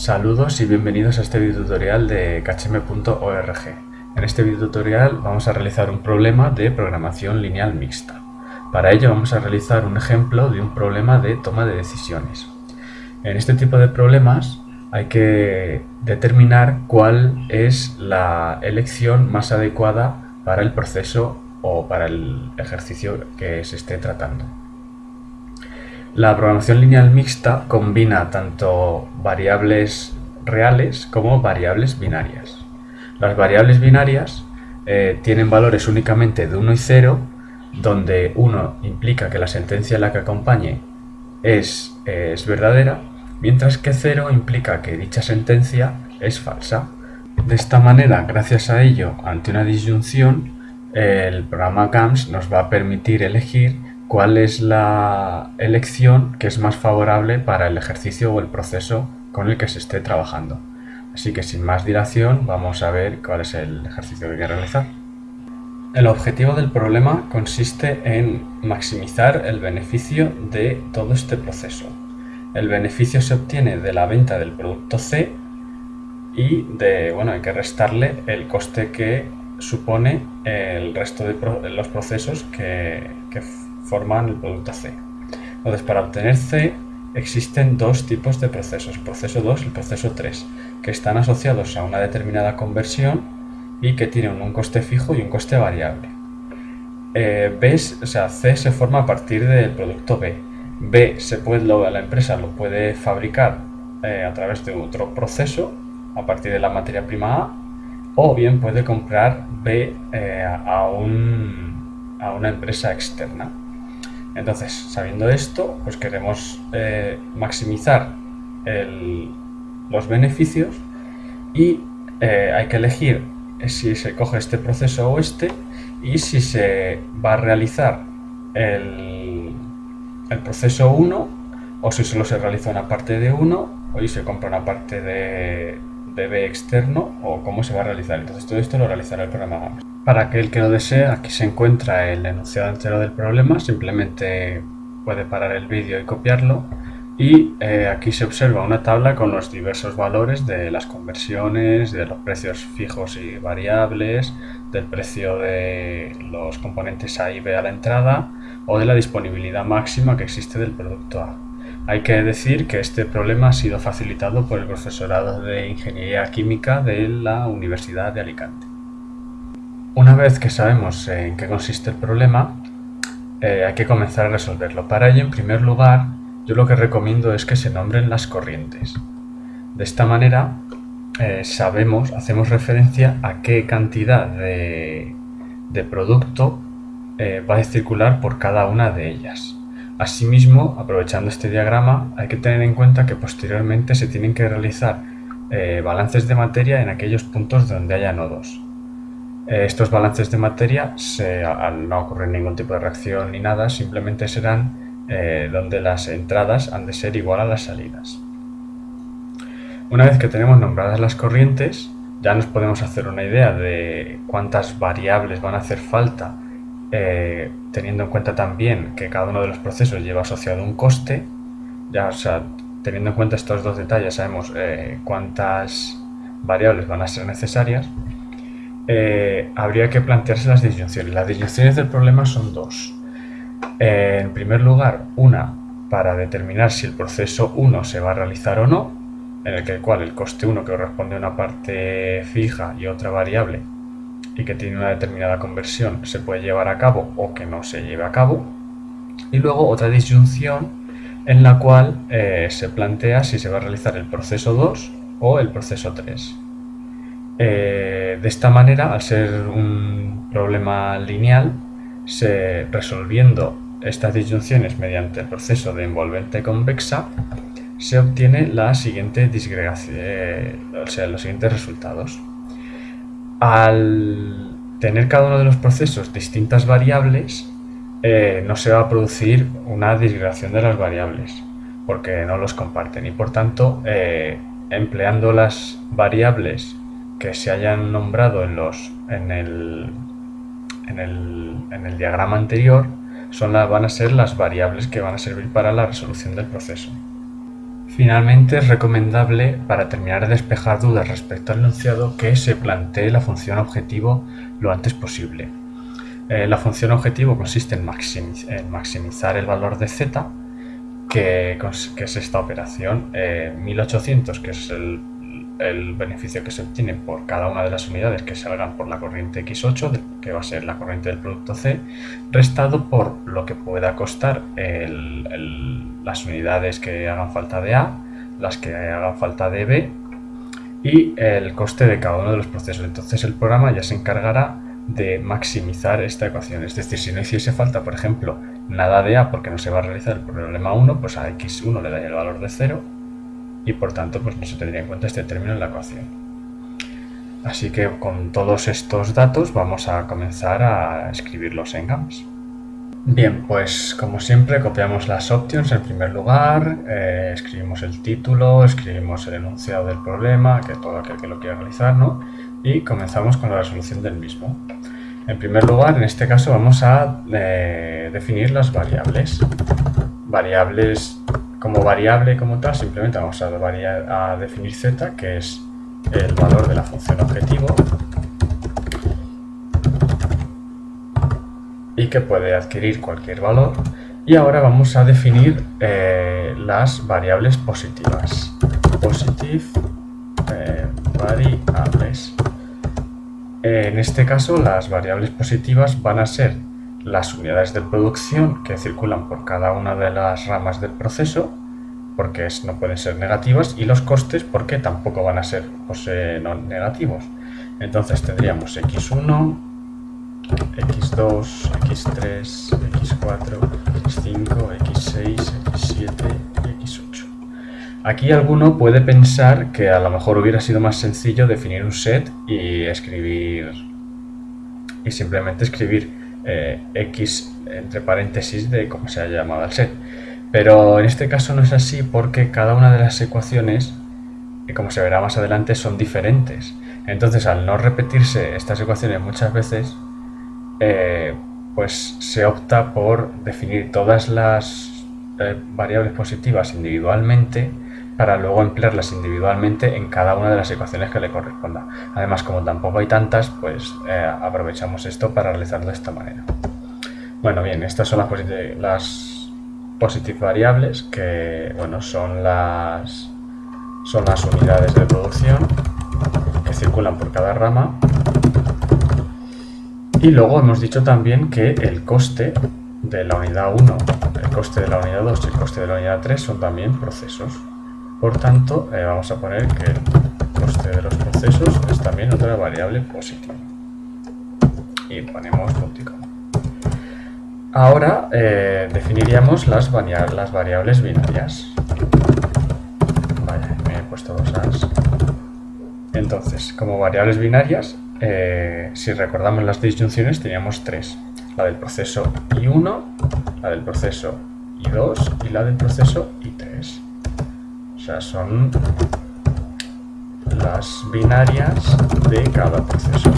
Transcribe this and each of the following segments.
Saludos y bienvenidos a este video tutorial de khm.org. En este video tutorial vamos a realizar un problema de programación lineal mixta. Para ello vamos a realizar un ejemplo de un problema de toma de decisiones. En este tipo de problemas hay que determinar cuál es la elección más adecuada para el proceso o para el ejercicio que se esté tratando. La programación lineal mixta combina tanto variables reales como variables binarias. Las variables binarias eh, tienen valores únicamente de 1 y 0, donde 1 implica que la sentencia en la que acompañe es, es verdadera, mientras que 0 implica que dicha sentencia es falsa. De esta manera, gracias a ello, ante una disyunción, el programa GAMS nos va a permitir elegir cuál es la elección que es más favorable para el ejercicio o el proceso con el que se esté trabajando. Así que sin más dilación vamos a ver cuál es el ejercicio que hay que realizar. El objetivo del problema consiste en maximizar el beneficio de todo este proceso. El beneficio se obtiene de la venta del producto C y de, bueno, hay que restarle el coste que supone el resto de los procesos que, que forman el producto C. Entonces, para obtener C existen dos tipos de procesos, proceso 2 y el proceso 3, que están asociados a una determinada conversión y que tienen un coste fijo y un coste variable. Eh, B, o C se forma a partir del producto B. B se puede, la empresa lo puede fabricar eh, a través de otro proceso a partir de la materia prima A o bien puede comprar B eh, a, a una empresa externa. Entonces, sabiendo esto, pues queremos eh, maximizar los beneficios y eh, hay que elegir si se coge este proceso o este y si se va a realizar el, proceso 1 o si solo se realiza una parte de 1 o si se compra una parte de, B externo o cómo se va a realizar. Entonces todo esto lo realizará el programa para aquel que lo desee, aquí se encuentra el enunciado entero del problema, simplemente puede parar el vídeo y copiarlo. Y eh, aquí se observa una tabla con los diversos valores de las conversiones, de los precios fijos y variables, del precio de los componentes A y B a la entrada o de la disponibilidad máxima que existe del producto A. Hay que decir que este problema ha sido facilitado por el profesorado de Ingeniería Química de la Universidad de Alicante. Una vez que sabemos en qué consiste el problema, eh, hay que comenzar a resolverlo. Para ello, en primer lugar, yo lo que recomiendo es que se nombren las corrientes. De esta manera, eh, sabemos, hacemos referencia a qué cantidad de, producto eh, va a circular por cada una de ellas. Asimismo, aprovechando este diagrama, hay que tener en cuenta que posteriormente se tienen que realizar balances de materia en aquellos puntos donde haya nodos. Eh, estos balances de materia, al no ocurrir ningún tipo de reacción ni nada, simplemente serán eh, donde las entradas han de ser igual a las salidas. Una vez que tenemos nombradas las corrientes, ya nos podemos hacer una idea de cuántas variables van a hacer falta, eh, teniendo en cuenta también que cada uno de los procesos lleva asociado un coste. Ya, o sea, teniendo en cuenta estos dos detalles, sabemos cuántas variables van a ser necesarias eh, habría que plantearse las disyunciones. Las disyunciones del problema son dos. Eh, en primer lugar, una para determinar si el proceso 1 se va a realizar o no, en el, que, el cual el coste 1 que corresponde a una parte fija y otra variable y que tiene una determinada conversión se puede llevar a cabo o que no se lleve a cabo. Y luego otra disyunción en la cual eh, se plantea si se va a realizar el proceso 2 o el proceso 3. Eh, de esta manera, al ser un problema lineal, se, resolviendo estas disyunciones mediante el proceso de envolvente convexa, se obtiene la siguiente disgregación, eh, los siguientes resultados. Al tener cada uno de los procesos distintas variables, eh, no se va a producir una disgregación de las variables, porque no los comparten y por tanto, empleando las variables que se hayan nombrado en, los, en, el, en, el, en el diagrama anterior son van a ser las variables que van a servir para la resolución del proceso. Finalmente, es recomendable, para terminar de despejar dudas respecto al enunciado, que se plantee la función objetivo lo antes posible. Eh, la función objetivo consiste en, maximizar el valor de z, que, es esta operación, 1800, eh, que es el, beneficio que se obtiene por cada una de las unidades que salgan por la corriente x8, que va a ser la corriente del producto C, restado por lo que pueda costar las unidades que hagan falta de A, las que hagan falta de B y el coste de cada uno de los procesos. Entonces el programa ya se encargará de maximizar esta ecuación. Es decir, si no hiciese falta, por ejemplo, nada de A porque no se va a realizar el problema 1, pues a x1 le daría el valor de 0 y por tanto pues no se tendría en cuenta este término en la ecuación. Así que con todos estos datos vamos a comenzar a escribirlos en GAMS. Bien, pues como siempre copiamos las options en primer lugar, eh, escribimos el título, escribimos el enunciado del problema, que todo aquel que lo quiera realizar, ¿no? Y comenzamos con la resolución del mismo. En primer lugar, en este caso vamos a eh, definir las variables. Variables como variable como tal, simplemente vamos a, definir z, que es el valor de la función objetivo, y que puede adquirir cualquier valor. Y ahora vamos a definir eh, las variables positivas. Positive eh, variables. En este caso, las variables positivas van a ser las unidades de producción que circulan por cada una de las ramas del proceso, porque no pueden ser negativas, y los costes porque tampoco van a ser pues, eh, no negativos. Entonces tendríamos x1, x2, x3, x4, x5, x6, x7 y x8. Aquí alguno puede pensar que a lo mejor hubiera sido más sencillo definir un set y escribir y simplemente escribir eh, x entre paréntesis de cómo se ha llamado el set. Pero en este caso no es así porque cada una de las ecuaciones, eh, como se verá más adelante, son diferentes. Entonces al no repetirse estas ecuaciones muchas veces, eh, pues se opta por definir todas las variables positivas individualmente para luego emplearlas individualmente en cada una de las ecuaciones que le corresponda. Además, como tampoco hay tantas, pues eh, aprovechamos esto para realizarlo de esta manera. Bueno, bien, estas son las, positive variables, que bueno, son las, son las unidades de producción que circulan por cada rama y luego hemos dicho también que el coste de la unidad 1, el coste de la unidad 2 y el coste de la unidad 3 son también procesos. Por tanto, eh, vamos a poner que el coste de los procesos es también otra variable positiva. Y ponemos punto Ahora eh, definiríamos las, las variables binarias. Vaya, me he puesto dos as. Entonces, como variables binarias, eh, si recordamos las disyunciones, teníamos tres. La del proceso I1, la del proceso I2 y la del proceso I3. O sea, son las binarias de cada proceso.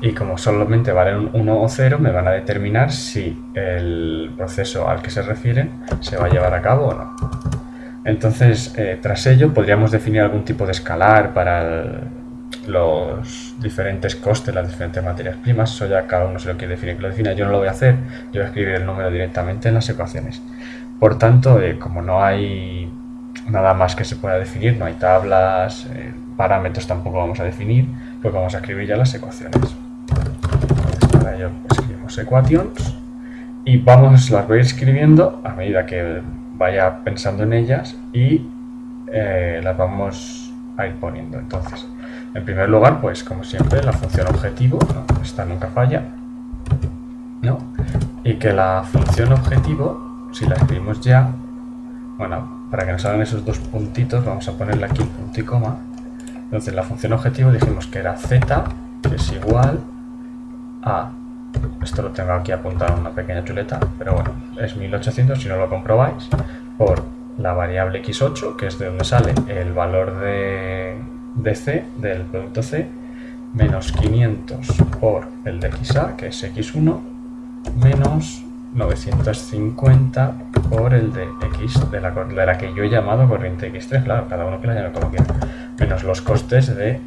Y como solamente valen 1 o 0, me van a determinar si el proceso al que se refieren se va a llevar a cabo o no. Entonces, eh, tras ello, podríamos definir algún tipo de escalar para los diferentes costes, las diferentes materias primas, eso ya cada uno se lo quiere definir que lo defina, yo no lo voy a hacer, yo voy a escribir el número directamente en las ecuaciones. Por tanto, eh, como no hay nada más que se pueda definir, no hay tablas, eh, parámetros tampoco vamos a definir, pues vamos a escribir ya las ecuaciones. para ello escribimos equations y vamos, las voy escribiendo a medida que vaya pensando en ellas y eh, las vamos a ir poniendo. Entonces, en primer lugar, pues como siempre, la función objetivo, esta nunca falla, ¿no? Y que la función objetivo, si la escribimos ya, bueno, para que nos salgan esos dos puntitos, vamos a ponerle aquí punto y coma. Entonces la función objetivo dijimos que era z, que es igual a, esto lo tengo aquí apuntado en una pequeña chuleta, pero bueno, es 1800 si no lo comprobáis, por la variable x8, que es de donde sale el valor de de C, del producto C, menos 500 por el de XA, que es X1, menos 950 por el de x de la, de la que yo he llamado corriente x3, claro, cada uno que la llame como quiera, menos los costes de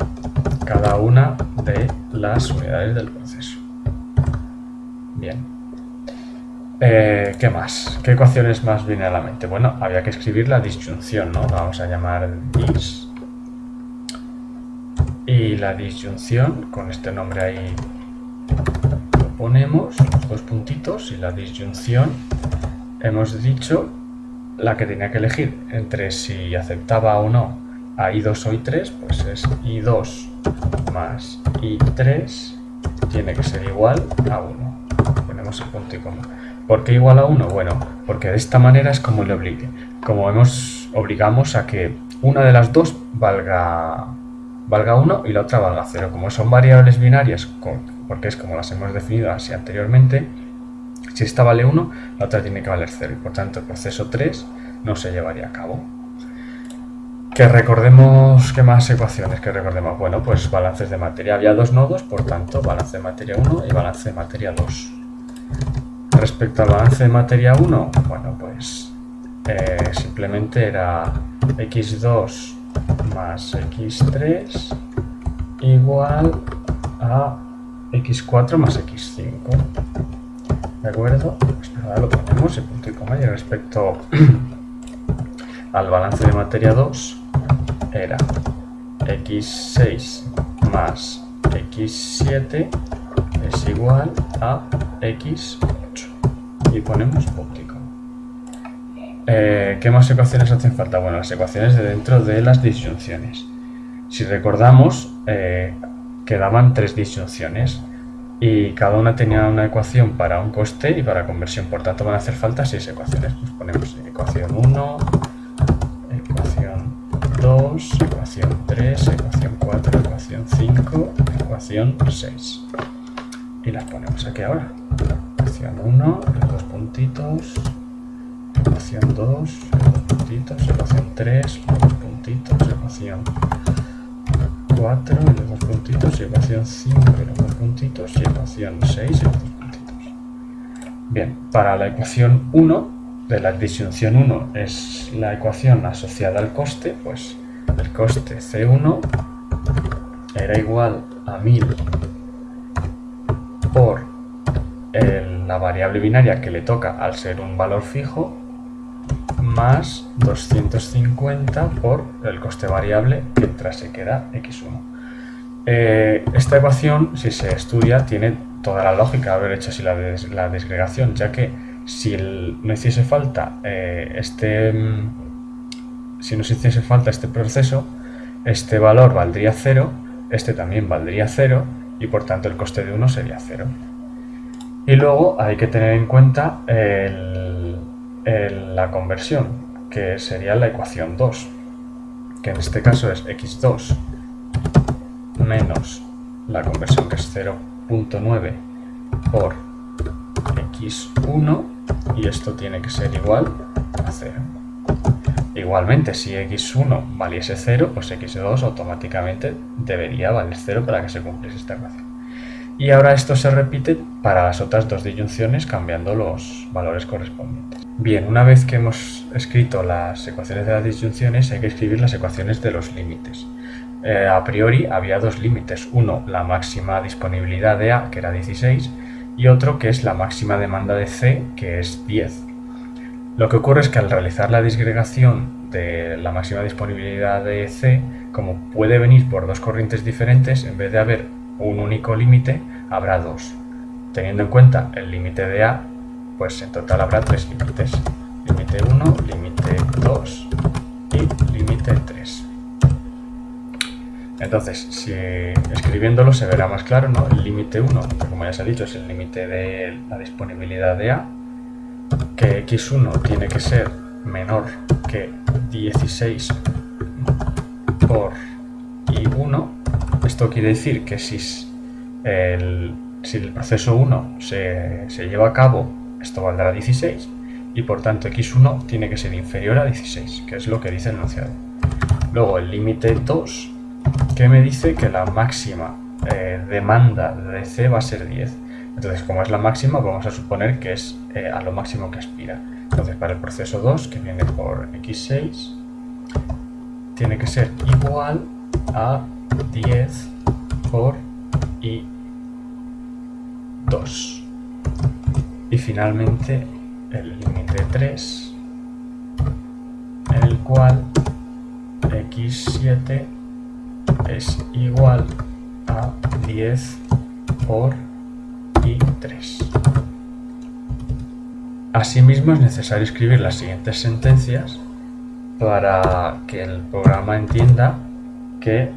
cada una de las unidades del proceso. Bien. Eh, ¿Qué más? ¿Qué ecuaciones más viene a la mente? Bueno, había que escribir la disyunción, ¿no? Vamos a llamar dis. Y la disyunción, con este nombre ahí lo ponemos, los dos puntitos, y la disyunción hemos dicho la que tenía que elegir entre si aceptaba o no a I2 o I3, pues es I2 más I3 tiene que ser igual a 1. Ponemos el punto y coma. ¿Por qué igual a 1? Bueno, porque de esta manera es como le obligue. Como hemos, obligamos a que una de las dos valga, valga 1 y la otra valga 0. Como son variables binarias, porque es como las hemos definido así anteriormente, si esta vale 1, la otra tiene que valer 0 y por tanto el proceso 3 no se llevaría a cabo. Que recordemos, ¿qué más ecuaciones que recordemos? Bueno, pues balances de materia. Había dos nodos, por tanto, balance de materia 1 y balance de materia 2. Respecto al balance de materia 1, bueno, pues eh, simplemente era x2 más x3 igual a x4 más x5. ¿De acuerdo? Pues nada, lo ponemos en punto y coma. Y respecto al balance de materia 2, era x6 más x7 es igual a x8 y ponemos óptico. Eh, ¿Qué más ecuaciones hacen falta? Bueno, las ecuaciones de dentro de las disyunciones. Si recordamos, eh, quedaban tres disyunciones y cada una tenía una ecuación para un coste y para conversión. Por tanto, van a hacer falta seis ecuaciones. Pues ponemos ecuación 1, 2, ecuación 3, ecuación 4, ecuación 5, ecuación 6. Y las ponemos aquí ahora. Ecuación 1, los dos puntitos, ecuación 2, los dos puntitos, ecuación 3, los dos puntitos, ecuación 4 y los dos puntitos, y ecuación 5 y los dos puntitos, y ecuación 6 y los dos puntitos. Bien, para la ecuación 1 de la disyunción 1 es la ecuación asociada al coste, pues el coste C1 era igual a 1000 por la variable binaria que le toca al ser un valor fijo más 250 por el coste variable mientras se queda x1. Eh, esta ecuación, si se estudia, tiene toda la lógica de haber hecho así la, la desgregación, ya que si no hiciese falta eh, este mm, si no hiciese falta este proceso este valor valdría 0 este también valdría 0 y por tanto el coste de 1 sería 0 y luego hay que tener en cuenta la conversión que sería la ecuación 2 que en este caso es x2 menos la conversión que es 0.9 por x1 y esto tiene que ser igual a 0. Igualmente, si x1 valiese 0, pues x2 automáticamente debería valer 0 para que se cumpliese esta ecuación. Y ahora esto se repite para las otras dos disyunciones cambiando los valores correspondientes. Bien, una vez que hemos escrito las ecuaciones de las disyunciones, hay que escribir las ecuaciones de los límites. Eh, a priori había dos límites. Uno, la máxima disponibilidad de A, que era 16, y otro que es la máxima demanda de C, que es 10. Lo que ocurre es que al realizar la disgregación de la máxima disponibilidad de C, como puede venir por dos corrientes diferentes, en vez de haber un único límite, habrá dos. Teniendo en cuenta el límite de A, pues en total habrá tres límites. Límite 1, límite 2 y límite 3. Entonces, si escribiéndolo se verá más claro, ¿no? El límite 1, que como ya se ha dicho, es el límite de la disponibilidad de A, que x1 tiene que ser menor que 16 por i1. Esto quiere decir que si el, si el proceso 1 se, se lleva a cabo, esto valdrá 16, y por tanto x1 tiene que ser inferior a 16, que es lo que dice el enunciado. Luego el límite 2 que me dice que la máxima eh, demanda de C va a ser 10. Entonces, como es la máxima, vamos a suponer que es eh, a lo máximo que aspira. Entonces para el proceso 2, que viene por x6, tiene que ser igual a 10 por i2. Y finalmente el límite 3, en el cual x7 es igual a 10 por i3. Asimismo es necesario escribir las siguientes sentencias para que el programa entienda que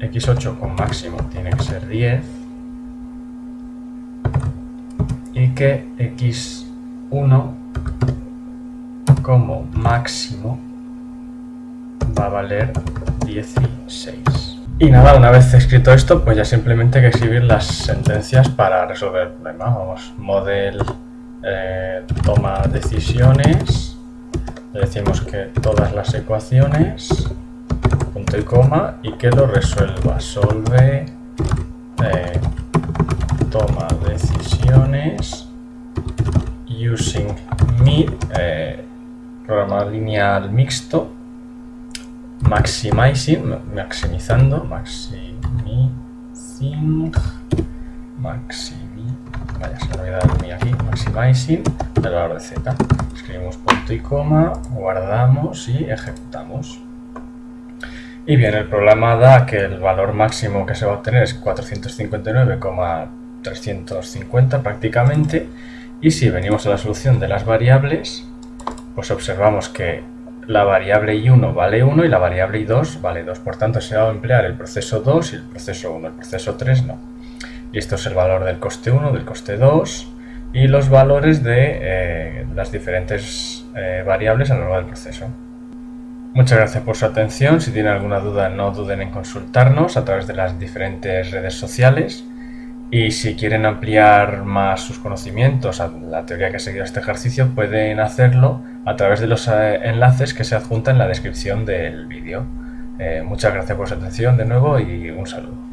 x8 con máximo tiene que ser 10 que x1 como máximo va a valer 16. Y nada, una vez escrito esto, pues ya simplemente hay que escribir las sentencias para resolver el problema. Vamos, model eh, toma decisiones, le decimos que todas las ecuaciones, punto y coma, y que lo resuelva. Solve, eh, toma decisiones, using me, eh, programa lineal mixto, maximizing, maximizando, maximizing, maximi, vaya, se me olvidado el aquí, maximizing, el valor de z. Escribimos punto y coma, guardamos y ejecutamos. Y bien, el programa da que el valor máximo que se va a obtener es 459,350 prácticamente. Y si venimos a la solución de las variables, pues observamos que la variable i1 vale 1 y la variable i2 vale 2. Por tanto, se va a emplear el proceso 2 y el proceso 1. El proceso 3 no. Y esto es el valor del coste 1, del coste 2 y los valores de eh, las diferentes eh, variables a lo largo del proceso. Muchas gracias por su atención. Si tienen alguna duda no duden en consultarnos a través de las diferentes redes sociales. Y si quieren ampliar más sus conocimientos a la teoría que ha seguido este ejercicio, pueden hacerlo a través de los eh, enlaces que se adjuntan en la descripción del vídeo. Eh, muchas gracias por su atención de nuevo y un saludo.